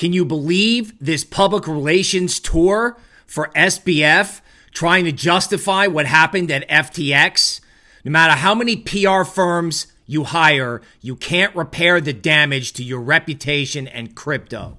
Can you believe this public relations tour for SBF trying to justify what happened at FTX? No matter how many PR firms you hire, you can't repair the damage to your reputation and crypto.